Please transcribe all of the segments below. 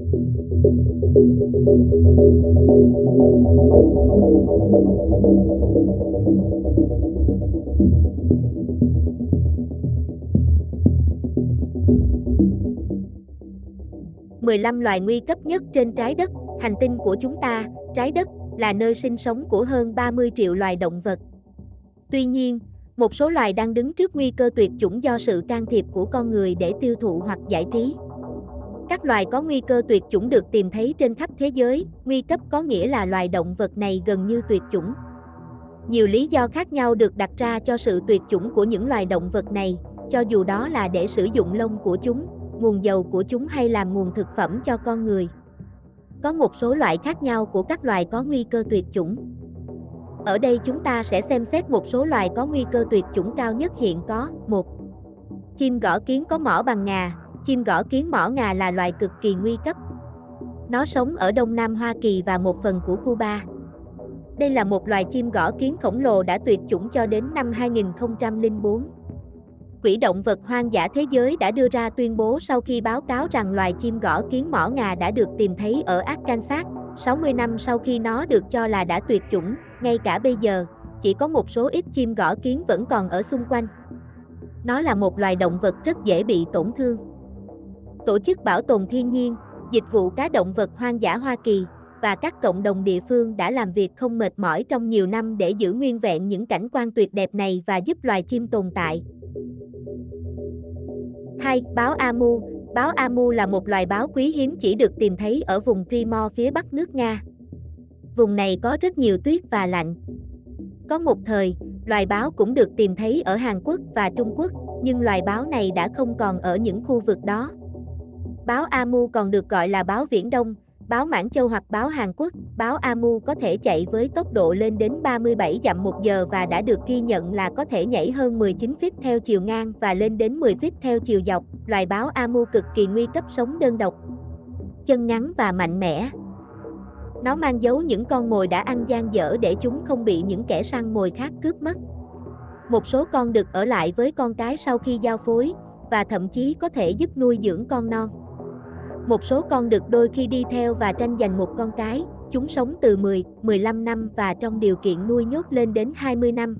15 loài nguy cấp nhất trên trái đất, hành tinh của chúng ta, trái đất, là nơi sinh sống của hơn 30 triệu loài động vật. Tuy nhiên, một số loài đang đứng trước nguy cơ tuyệt chủng do sự can thiệp của con người để tiêu thụ hoặc giải trí. Các loài có nguy cơ tuyệt chủng được tìm thấy trên khắp thế giới, nguy cấp có nghĩa là loài động vật này gần như tuyệt chủng. Nhiều lý do khác nhau được đặt ra cho sự tuyệt chủng của những loài động vật này, cho dù đó là để sử dụng lông của chúng, nguồn dầu của chúng hay làm nguồn thực phẩm cho con người. Có một số loại khác nhau của các loài có nguy cơ tuyệt chủng. Ở đây chúng ta sẽ xem xét một số loài có nguy cơ tuyệt chủng cao nhất hiện có. 1. Chim gõ kiến có mỏ bằng ngà. Chim gõ kiến mỏ ngà là loài cực kỳ nguy cấp. Nó sống ở Đông Nam Hoa Kỳ và một phần của Cuba. Đây là một loài chim gõ kiến khổng lồ đã tuyệt chủng cho đến năm 2004. Quỹ động vật hoang dã thế giới đã đưa ra tuyên bố sau khi báo cáo rằng loài chim gõ kiến mỏ ngà đã được tìm thấy ở Arkansas, 60 năm sau khi nó được cho là đã tuyệt chủng, ngay cả bây giờ, chỉ có một số ít chim gõ kiến vẫn còn ở xung quanh. Nó là một loài động vật rất dễ bị tổn thương. Tổ chức Bảo tồn Thiên nhiên, Dịch vụ Cá động vật hoang dã Hoa Kỳ và các cộng đồng địa phương đã làm việc không mệt mỏi trong nhiều năm để giữ nguyên vẹn những cảnh quan tuyệt đẹp này và giúp loài chim tồn tại. 2. Báo Amu Báo Amu là một loài báo quý hiếm chỉ được tìm thấy ở vùng Primor phía bắc nước Nga. Vùng này có rất nhiều tuyết và lạnh. Có một thời, loài báo cũng được tìm thấy ở Hàn Quốc và Trung Quốc, nhưng loài báo này đã không còn ở những khu vực đó. Báo Amu còn được gọi là báo Viễn Đông, báo Mãn Châu hoặc báo Hàn Quốc, báo Amu có thể chạy với tốc độ lên đến 37 dặm một giờ và đã được ghi nhận là có thể nhảy hơn 19 feet theo chiều ngang và lên đến 10 feet theo chiều dọc. Loài báo Amu cực kỳ nguy cấp sống đơn độc. Chân ngắn và mạnh mẽ. Nó mang dấu những con mồi đã ăn gian dở để chúng không bị những kẻ săn mồi khác cướp mất. Một số con được ở lại với con cái sau khi giao phối, và thậm chí có thể giúp nuôi dưỡng con non. Một số con được đôi khi đi theo và tranh giành một con cái, chúng sống từ 10, 15 năm và trong điều kiện nuôi nhốt lên đến 20 năm.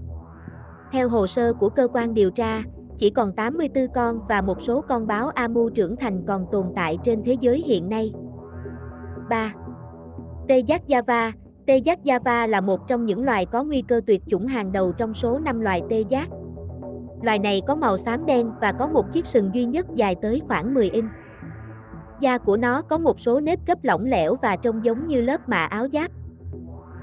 Theo hồ sơ của cơ quan điều tra, chỉ còn 84 con và một số con báo Amu trưởng thành còn tồn tại trên thế giới hiện nay. 3. Tê giác Java Tê giác Java là một trong những loài có nguy cơ tuyệt chủng hàng đầu trong số 5 loài tê giác. Loài này có màu xám đen và có một chiếc sừng duy nhất dài tới khoảng 10 inch. Da của nó có một số nếp gấp lỏng lẻo và trông giống như lớp mạ áo giáp.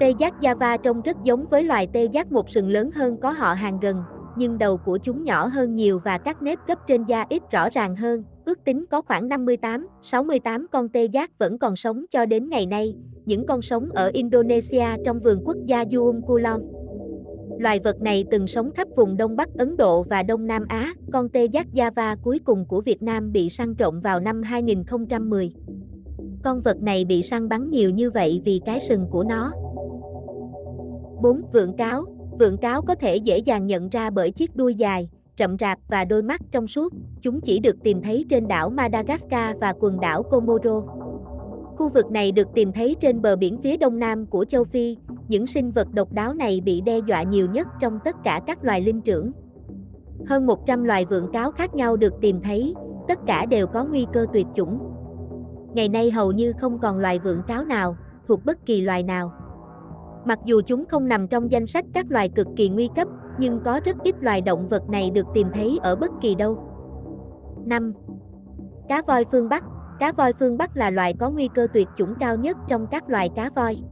Tê giác Java trông rất giống với loài tê giác một sừng lớn hơn có họ hàng gần, nhưng đầu của chúng nhỏ hơn nhiều và các nếp gấp trên da ít rõ ràng hơn. Ước tính có khoảng 58, 68 con tê giác vẫn còn sống cho đến ngày nay, những con sống ở Indonesia trong vườn quốc gia Uum Kulon. Loài vật này từng sống khắp vùng Đông Bắc Ấn Độ và Đông Nam Á, con tê giác Java cuối cùng của Việt Nam bị săn trộm vào năm 2010. Con vật này bị săn bắn nhiều như vậy vì cái sừng của nó. 4. Vượn cáo Vượn cáo có thể dễ dàng nhận ra bởi chiếc đuôi dài, rậm rạp và đôi mắt trong suốt, chúng chỉ được tìm thấy trên đảo Madagascar và quần đảo Comoro. Khu vực này được tìm thấy trên bờ biển phía đông nam của châu Phi, những sinh vật độc đáo này bị đe dọa nhiều nhất trong tất cả các loài linh trưởng. Hơn 100 loài vượn cáo khác nhau được tìm thấy, tất cả đều có nguy cơ tuyệt chủng. Ngày nay hầu như không còn loài vượn cáo nào, thuộc bất kỳ loài nào. Mặc dù chúng không nằm trong danh sách các loài cực kỳ nguy cấp, nhưng có rất ít loài động vật này được tìm thấy ở bất kỳ đâu. 5. Cá voi phương Bắc Cá voi phương Bắc là loài có nguy cơ tuyệt chủng cao nhất trong các loài cá voi.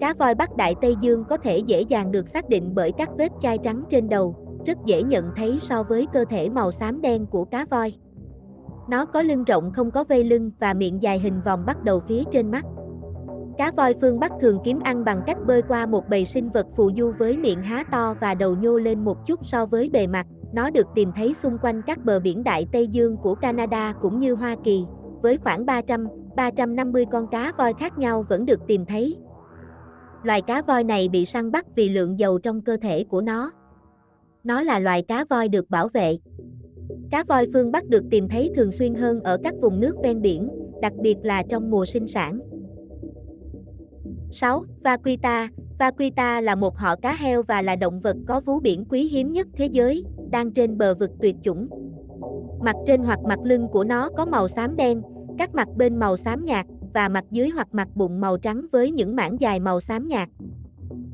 Cá voi Bắc Đại Tây Dương có thể dễ dàng được xác định bởi các vết chai trắng trên đầu, rất dễ nhận thấy so với cơ thể màu xám đen của cá voi. Nó có lưng rộng không có vây lưng và miệng dài hình vòng bắt đầu phía trên mắt. Cá voi phương Bắc thường kiếm ăn bằng cách bơi qua một bầy sinh vật phù du với miệng há to và đầu nhô lên một chút so với bề mặt. Nó được tìm thấy xung quanh các bờ biển Đại Tây Dương của Canada cũng như Hoa Kỳ, với khoảng 300, 350 con cá voi khác nhau vẫn được tìm thấy. Loài cá voi này bị săn bắt vì lượng dầu trong cơ thể của nó. Nó là loài cá voi được bảo vệ. Cá voi phương Bắc được tìm thấy thường xuyên hơn ở các vùng nước ven biển, đặc biệt là trong mùa sinh sản. 6. Vaquita Vaquita là một họ cá heo và là động vật có vú biển quý hiếm nhất thế giới, đang trên bờ vực tuyệt chủng. Mặt trên hoặc mặt lưng của nó có màu xám đen, các mặt bên màu xám nhạt, và mặt dưới hoặc mặt bụng màu trắng với những mảng dài màu xám nhạt.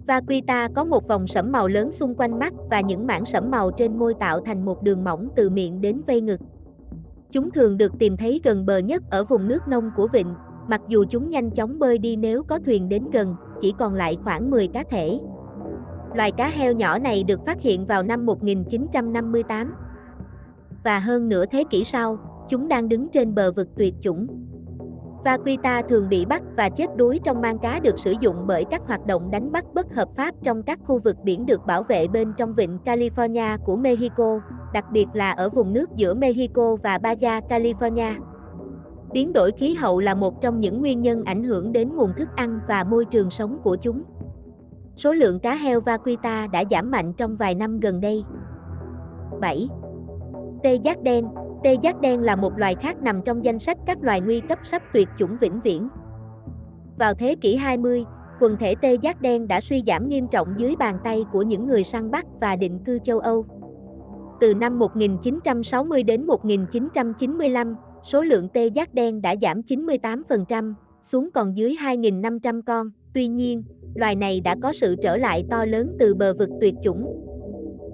Vaquita có một vòng sẫm màu lớn xung quanh mắt và những mảng sẫm màu trên môi tạo thành một đường mỏng từ miệng đến vây ngực. Chúng thường được tìm thấy gần bờ nhất ở vùng nước nông của vịnh, mặc dù chúng nhanh chóng bơi đi nếu có thuyền đến gần, chỉ còn lại khoảng 10 cá thể. Loài cá heo nhỏ này được phát hiện vào năm 1958. Và hơn nửa thế kỷ sau, chúng đang đứng trên bờ vực tuyệt chủng. Vaquita thường bị bắt và chết đuối trong mang cá được sử dụng bởi các hoạt động đánh bắt bất hợp pháp trong các khu vực biển được bảo vệ bên trong vịnh California của Mexico, đặc biệt là ở vùng nước giữa Mexico và Baja California. Biến đổi khí hậu là một trong những nguyên nhân ảnh hưởng đến nguồn thức ăn và môi trường sống của chúng. Số lượng cá heo vaquita đã giảm mạnh trong vài năm gần đây. 7. Tê giác đen Tê giác đen là một loài khác nằm trong danh sách các loài nguy cấp sắp tuyệt chủng vĩnh viễn. Vào thế kỷ 20, quần thể tê giác đen đã suy giảm nghiêm trọng dưới bàn tay của những người săn bắt và định cư châu Âu. Từ năm 1960 đến 1995, số lượng tê giác đen đã giảm 98%, xuống còn dưới 2.500 con. Tuy nhiên, loài này đã có sự trở lại to lớn từ bờ vực tuyệt chủng.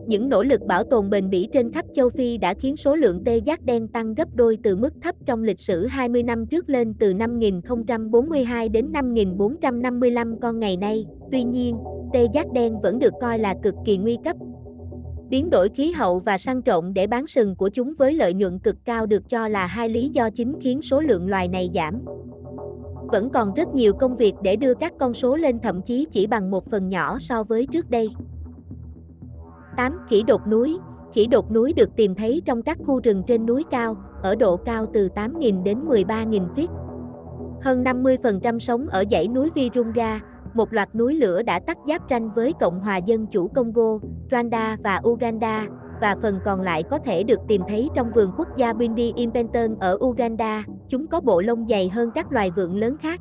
Những nỗ lực bảo tồn bền bỉ trên khắp châu Phi đã khiến số lượng tê giác đen tăng gấp đôi từ mức thấp trong lịch sử 20 năm trước lên từ 5042 đến 5455 con ngày nay. Tuy nhiên, tê giác đen vẫn được coi là cực kỳ nguy cấp, Biến đổi khí hậu và săn trộn để bán sừng của chúng với lợi nhuận cực cao được cho là hai lý do chính khiến số lượng loài này giảm. Vẫn còn rất nhiều công việc để đưa các con số lên thậm chí chỉ bằng một phần nhỏ so với trước đây. 8. Khỉ đột núi Khỉ đột núi được tìm thấy trong các khu rừng trên núi cao, ở độ cao từ 8.000 đến 13.000 feet. Hơn 50% sống ở dãy núi Virunga, một loạt núi lửa đã tắt giáp tranh với Cộng hòa Dân chủ Congo, Rwanda và Uganda, và phần còn lại có thể được tìm thấy trong vườn quốc gia Bindi Impenton ở Uganda, chúng có bộ lông dày hơn các loài vượn lớn khác.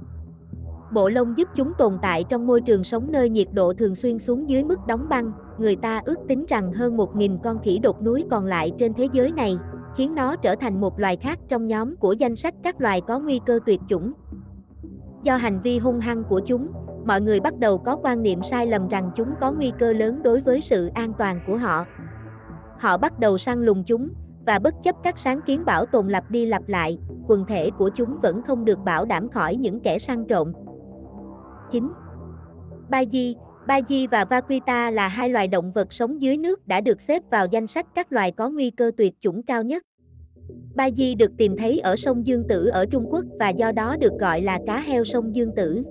Bộ lông giúp chúng tồn tại trong môi trường sống nơi nhiệt độ thường xuyên xuống dưới mức đóng băng, người ta ước tính rằng hơn 1.000 con khỉ đột núi còn lại trên thế giới này, khiến nó trở thành một loài khác trong nhóm của danh sách các loài có nguy cơ tuyệt chủng. Do hành vi hung hăng của chúng, mọi người bắt đầu có quan niệm sai lầm rằng chúng có nguy cơ lớn đối với sự an toàn của họ. Họ bắt đầu săn lùng chúng, và bất chấp các sáng kiến bảo tồn lặp đi lặp lại, quần thể của chúng vẫn không được bảo đảm khỏi những kẻ săn trộm. 9. Baji Baji và Vaquita là hai loài động vật sống dưới nước đã được xếp vào danh sách các loài có nguy cơ tuyệt chủng cao nhất. Baji được tìm thấy ở sông Dương Tử ở Trung Quốc và do đó được gọi là cá heo sông Dương Tử.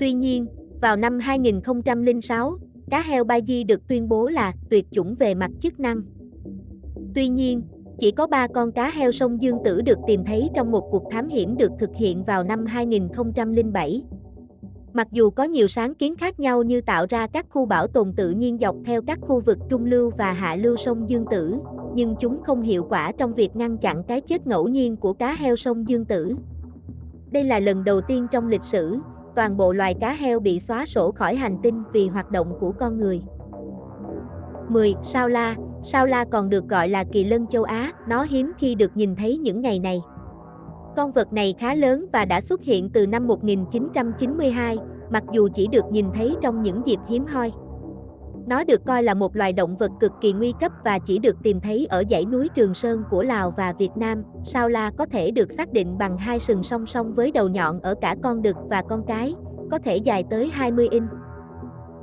Tuy nhiên, vào năm 2006, cá heo Baji được tuyên bố là tuyệt chủng về mặt chức năng. Tuy nhiên, chỉ có 3 con cá heo sông Dương Tử được tìm thấy trong một cuộc thám hiểm được thực hiện vào năm 2007. Mặc dù có nhiều sáng kiến khác nhau như tạo ra các khu bảo tồn tự nhiên dọc theo các khu vực trung lưu và hạ lưu sông Dương Tử, nhưng chúng không hiệu quả trong việc ngăn chặn cái chết ngẫu nhiên của cá heo sông Dương Tử. Đây là lần đầu tiên trong lịch sử, toàn bộ loài cá heo bị xóa sổ khỏi hành tinh vì hoạt động của con người. 10. Sao la Sao la còn được gọi là kỳ lân châu Á, nó hiếm khi được nhìn thấy những ngày này. Con vật này khá lớn và đã xuất hiện từ năm 1992, mặc dù chỉ được nhìn thấy trong những dịp hiếm hoi. Nó được coi là một loài động vật cực kỳ nguy cấp và chỉ được tìm thấy ở dãy núi Trường Sơn của Lào và Việt Nam. Sao la có thể được xác định bằng hai sừng song song với đầu nhọn ở cả con đực và con cái, có thể dài tới 20 inch.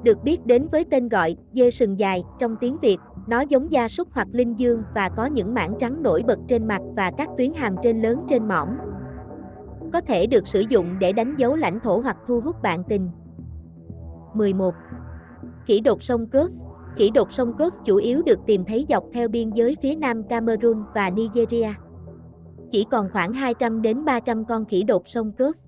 Được biết đến với tên gọi dê sừng dài trong tiếng Việt, nó giống gia súc hoặc linh dương và có những mảng trắng nổi bật trên mặt và các tuyến hàm trên lớn trên mỏm. Có thể được sử dụng để đánh dấu lãnh thổ hoặc thu hút bạn tình. 11. Khỉ đột sông Cross Khỉ đột sông Cross chủ yếu được tìm thấy dọc theo biên giới phía nam Cameroon và Nigeria. Chỉ còn khoảng 200 đến 300 con khỉ đột sông Cross.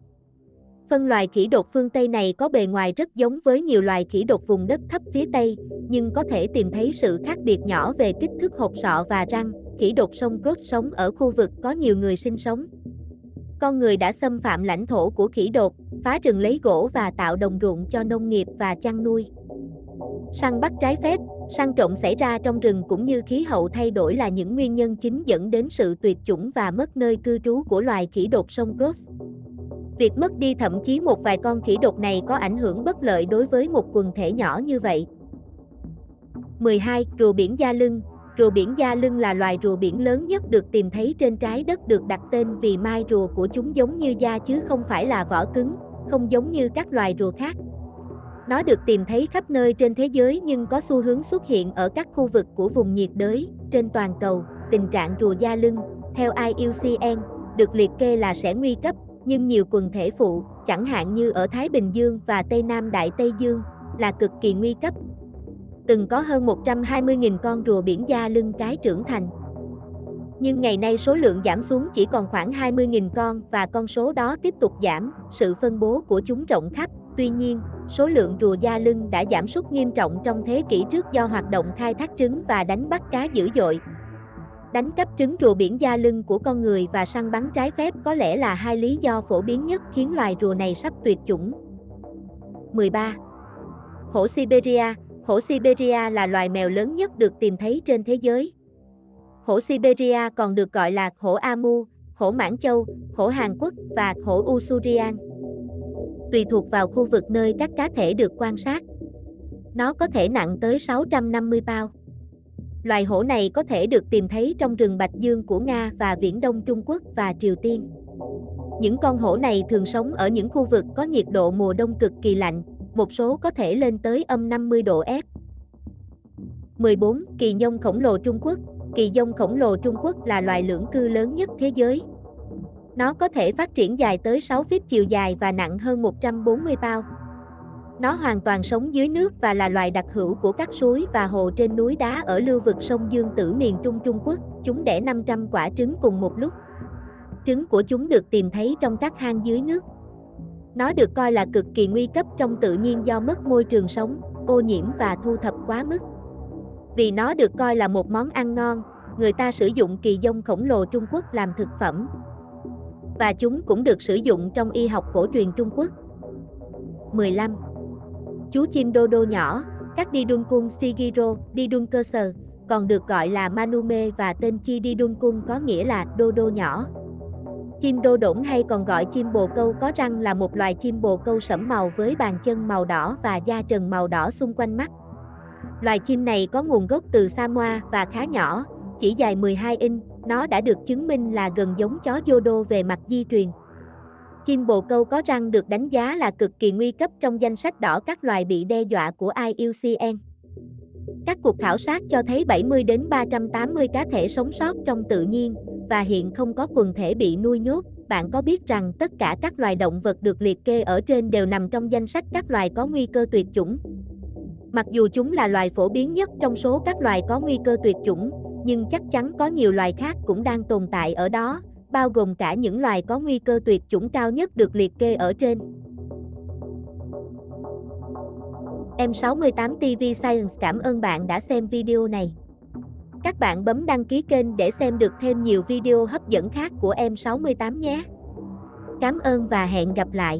Phân loài khỉ đột phương Tây này có bề ngoài rất giống với nhiều loài khỉ đột vùng đất thấp phía Tây, nhưng có thể tìm thấy sự khác biệt nhỏ về kích thước hộp sọ và răng. Khỉ đột sông Cross sống ở khu vực có nhiều người sinh sống. con người đã xâm phạm lãnh thổ của khỉ đột, phá rừng lấy gỗ và tạo đồng ruộng cho nông nghiệp và chăn nuôi. Săn bắt trái phép, săn trộm xảy ra trong rừng cũng như khí hậu thay đổi là những nguyên nhân chính dẫn đến sự tuyệt chủng và mất nơi cư trú của loài khỉ đột sông Cross. Việc mất đi thậm chí một vài con khỉ đột này có ảnh hưởng bất lợi đối với một quần thể nhỏ như vậy. 12. Rùa biển da lưng Rùa biển da lưng là loài rùa biển lớn nhất được tìm thấy trên trái đất được đặt tên vì mai rùa của chúng giống như da chứ không phải là vỏ cứng, không giống như các loài rùa khác. Nó được tìm thấy khắp nơi trên thế giới nhưng có xu hướng xuất hiện ở các khu vực của vùng nhiệt đới, trên toàn cầu. Tình trạng rùa da lưng, theo IUCN, được liệt kê là sẽ nguy cấp, nhưng nhiều quần thể phụ, chẳng hạn như ở Thái Bình Dương và Tây Nam Đại Tây Dương, là cực kỳ nguy cấp. Từng có hơn 120.000 con rùa biển da lưng cái trưởng thành. Nhưng ngày nay số lượng giảm xuống chỉ còn khoảng 20.000 con và con số đó tiếp tục giảm, sự phân bố của chúng rộng khắp. Tuy nhiên, số lượng rùa da lưng đã giảm sút nghiêm trọng trong thế kỷ trước do hoạt động khai thác trứng và đánh bắt cá dữ dội. Đánh cắp trứng rùa biển da lưng của con người và săn bắn trái phép có lẽ là hai lý do phổ biến nhất khiến loài rùa này sắp tuyệt chủng. 13. Hổ Siberia Hổ Siberia là loài mèo lớn nhất được tìm thấy trên thế giới. Hổ Siberia còn được gọi là hổ Amu, hổ Mãn Châu, hổ Hàn Quốc và hổ Usurian. Tùy thuộc vào khu vực nơi các cá thể được quan sát. Nó có thể nặng tới 650 pound. Loài hổ này có thể được tìm thấy trong rừng Bạch Dương của Nga và Viễn Đông Trung Quốc và Triều Tiên. Những con hổ này thường sống ở những khu vực có nhiệt độ mùa đông cực kỳ lạnh, một số có thể lên tới âm 50 độ F. 14. Kỳ nhông khổng lồ Trung Quốc Kỳ nhông khổng lồ Trung Quốc là loài lưỡng cư lớn nhất thế giới. Nó có thể phát triển dài tới 6 feet chiều dài và nặng hơn 140 pound. Nó hoàn toàn sống dưới nước và là loài đặc hữu của các suối và hồ trên núi đá ở lưu vực sông Dương Tử miền Trung Trung Quốc. Chúng đẻ 500 quả trứng cùng một lúc. Trứng của chúng được tìm thấy trong các hang dưới nước. Nó được coi là cực kỳ nguy cấp trong tự nhiên do mất môi trường sống, ô nhiễm và thu thập quá mức. Vì nó được coi là một món ăn ngon, người ta sử dụng kỳ dông khổng lồ Trung Quốc làm thực phẩm. Và chúng cũng được sử dụng trong y học cổ truyền Trung Quốc. 15. Chú chim đô đô nhỏ, các đi đun cung Shigiro, đi đun cơ sở, còn được gọi là Manume và tên chi đi đun cung có nghĩa là đô đô nhỏ. Chim đô đổng hay còn gọi chim bồ câu có răng là một loài chim bồ câu sẫm màu với bàn chân màu đỏ và da trần màu đỏ xung quanh mắt. Loài chim này có nguồn gốc từ Samoa và khá nhỏ, chỉ dài 12 inch, nó đã được chứng minh là gần giống chó Dodo về mặt di truyền. Chim bồ câu có răng được đánh giá là cực kỳ nguy cấp trong danh sách đỏ các loài bị đe dọa của IUCN. Các cuộc khảo sát cho thấy 70 đến 380 cá thể sống sót trong tự nhiên, và hiện không có quần thể bị nuôi nhốt. Bạn có biết rằng tất cả các loài động vật được liệt kê ở trên đều nằm trong danh sách các loài có nguy cơ tuyệt chủng. Mặc dù chúng là loài phổ biến nhất trong số các loài có nguy cơ tuyệt chủng, nhưng chắc chắn có nhiều loài khác cũng đang tồn tại ở đó, bao gồm cả những loài có nguy cơ tuyệt chủng cao nhất được liệt kê ở trên. Em68 TV Science cảm ơn bạn đã xem video này. Các bạn bấm đăng ký kênh để xem được thêm nhiều video hấp dẫn khác của Em68 nhé. Cảm ơn và hẹn gặp lại.